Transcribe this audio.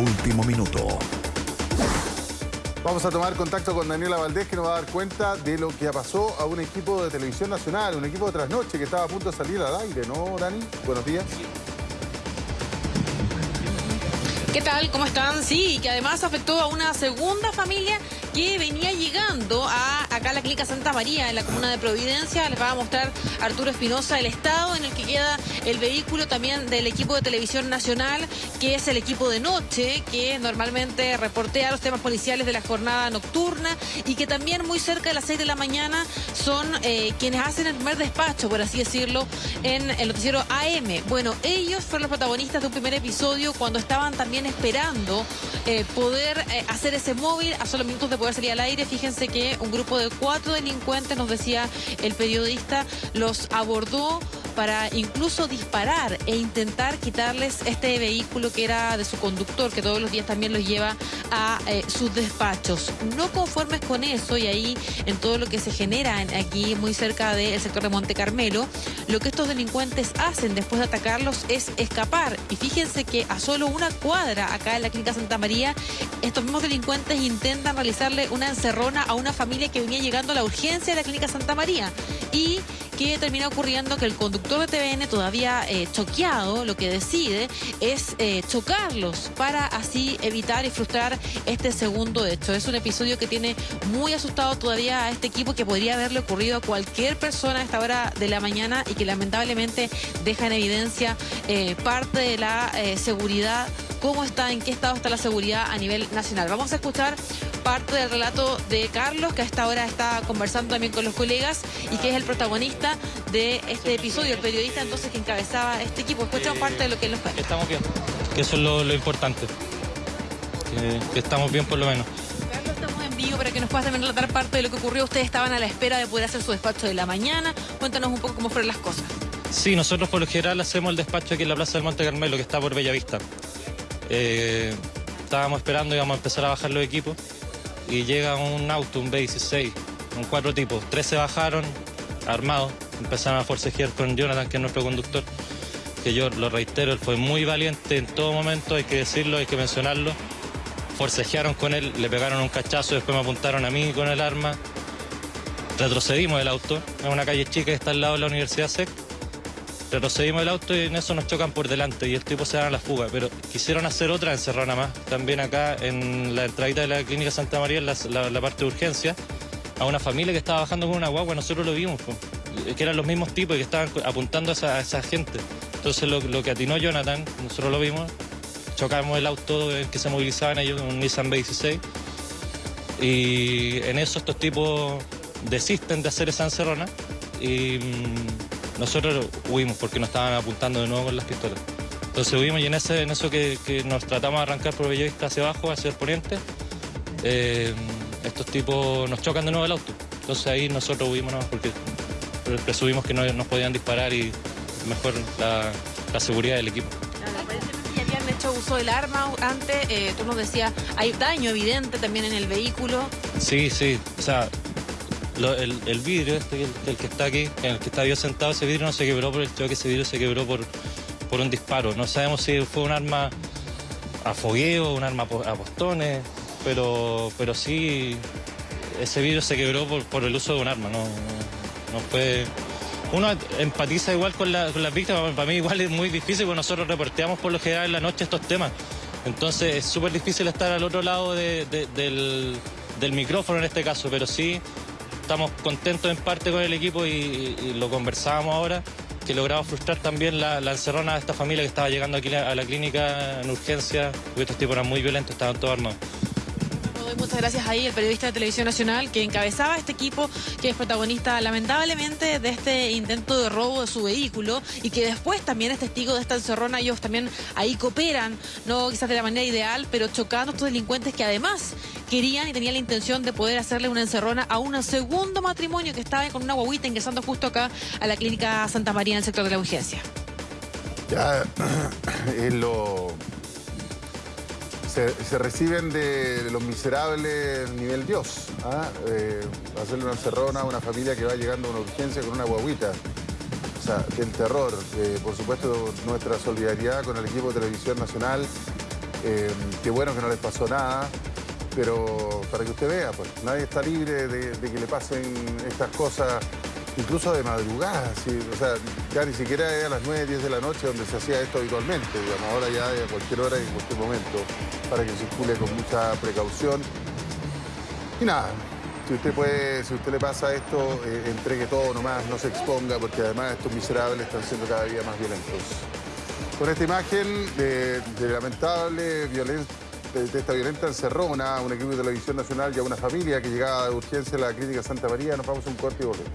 último minuto. Vamos a tomar contacto con Daniela Valdés que nos va a dar cuenta de lo que pasó a un equipo de televisión nacional, un equipo de trasnoche que estaba a punto de salir al aire, ¿no, Dani? Buenos días. ¿Qué tal? ¿Cómo están? Sí, que además afectó a una segunda familia que venía llegando a Santa María, en la comuna de Providencia. Les va a mostrar Arturo Espinosa el estado en el que queda el vehículo también del equipo de televisión nacional, que es el equipo de noche, que normalmente reportea los temas policiales de la jornada nocturna y que también muy cerca de las 6 de la mañana son eh, quienes hacen el primer despacho, por así decirlo, en el noticiero AM. Bueno, ellos fueron los protagonistas de un primer episodio cuando estaban también esperando eh, poder eh, hacer ese móvil a solo minutos de poder salir al aire. Fíjense que un grupo de cuatro delincuentes, nos decía el periodista, los abordó para incluso disparar e intentar quitarles este vehículo que era de su conductor, que todos los días también los lleva a eh, sus despachos. No conformes con eso, y ahí en todo lo que se genera aquí muy cerca del sector de Monte Carmelo, lo que estos delincuentes hacen después de atacarlos es escapar. Y fíjense que a solo una cuadra acá en la Clínica Santa María, estos mismos delincuentes intentan realizarle una encerrona a una familia que venía llegando a la urgencia de la Clínica Santa María. Y que termina ocurriendo que el conductor de TVN, todavía eh, choqueado, lo que decide es eh, chocarlos para así evitar y frustrar este segundo hecho. Es un episodio que tiene muy asustado todavía a este equipo que podría haberle ocurrido a cualquier persona a esta hora de la mañana y que lamentablemente deja en evidencia eh, parte de la seguridad cómo está, en qué estado está la seguridad a nivel nacional. Vamos a escuchar parte del relato de Carlos, que a esta hora está conversando también con los colegas y que es el protagonista de este episodio, el periodista entonces que encabezaba este equipo. Escuchamos parte de lo que él nos cuenta. Estamos bien, que eso es lo, importante, que, estamos bien por lo menos. Carlos, estamos en vivo para que nos puedas también relatar parte de lo que ocurrió. Ustedes estaban a la espera de poder hacer su despacho de la mañana. Cuéntanos un poco cómo fueron las cosas. Sí, nosotros por lo general hacemos el despacho aquí en la Plaza del Monte Carmelo, que está por Bellavista. Eh, estábamos esperando, íbamos a empezar a bajar los equipos y llega un auto, un B16, con cuatro tipos. Tres se bajaron armados, empezaron a forcejear con Jonathan, que es nuestro conductor, que yo lo reitero, él fue muy valiente en todo momento, hay que decirlo, hay que mencionarlo. Forcejearon con él, le pegaron un cachazo, después me apuntaron a mí con el arma. Retrocedimos del auto, en una calle chica que está al lado de la Universidad SEC Retrocedimos el auto y en eso nos chocan por delante y el tipo se da a la fuga. Pero quisieron hacer otra encerrona más, también acá en la entradita de la clínica Santa María, en la, parte de urgencia, a una familia que estaba bajando con una guagua, nosotros lo vimos, que eran los mismos tipos y que estaban apuntando a esa, gente. Entonces lo, que atinó Jonathan, nosotros lo vimos, chocamos el auto en que se movilizaban ellos, un Nissan B16, y en eso estos tipos desisten de hacer esa encerrona y mm, nosotros huimos porque nos estaban apuntando de nuevo con las pistolas. Entonces huimos y en, ese, en eso que, nos tratamos de arrancar por Bellavista hacia abajo, hacia el poniente, eh, estos tipos nos chocan de nuevo el auto. Entonces ahí nosotros huimos porque presumimos que no nos podían disparar y mejor la, seguridad del equipo hecho uso del arma antes, eh, tú nos decías, hay daño evidente también en el vehículo. Sí, sí, o sea, el, vidrio, este, el, que está aquí, en el que está yo sentado, ese vidrio no se quebró por el choque, ese vidrio se quebró por, por un disparo. No sabemos si fue un arma a fogueo, un arma a postones, pero, pero sí, ese vidrio se quebró por, el uso de un arma, no, no fue... Uno empatiza igual con las víctimas, para mí igual es muy difícil porque nosotros reporteamos por lo general en la noche estos temas. Entonces es súper difícil estar al otro lado del, del micrófono en este caso, pero sí estamos contentos en parte con el equipo y, lo conversábamos ahora, que logramos frustrar también la, la, encerrona de esta familia que estaba llegando aquí a la clínica en urgencia, porque estos tipos eran muy violentos, estaban todos armados. Muchas gracias ahí el periodista de Televisión Nacional que encabezaba este equipo, que es protagonista lamentablemente de este intento de robo de su vehículo y que después también es testigo de esta encerrona. Ellos también ahí cooperan, no quizás de la manera ideal, pero chocando a estos delincuentes que además querían y tenían la intención de poder hacerle una encerrona a un segundo matrimonio que estaba con una guaguita ingresando justo acá a la clínica Santa María en el sector de la urgencia. Ya es lo... Se, reciben de los miserables nivel Dios. ¿ah? Eh, hacerle una encerrona a una familia que va llegando a una urgencia con una guaguita. O sea, el terror. Eh, por supuesto, nuestra solidaridad con el equipo de Televisión Nacional Eh, qué bueno que no les pasó nada, pero para que usted vea, pues nadie está libre de, de que le pasen estas cosas, incluso de madrugada. O sea, ya ni siquiera es a las 9, 10 de la noche donde se hacía esto habitualmente, digamos, ahora ya a cualquier hora y en cualquier momento, para que circule con mucha precaución. Y nada, si usted puede, si usted le pasa esto, eh, entregue todo nomás, no se exponga, porque además estos miserables están siendo cada día más violentos. Con esta imagen de, lamentable violencia, de, esta violenta encerrona, un equipo de televisión nacional y a una familia que llegaba de urgencia a la clínica Santa María, nos vamos a un corte y volvemos.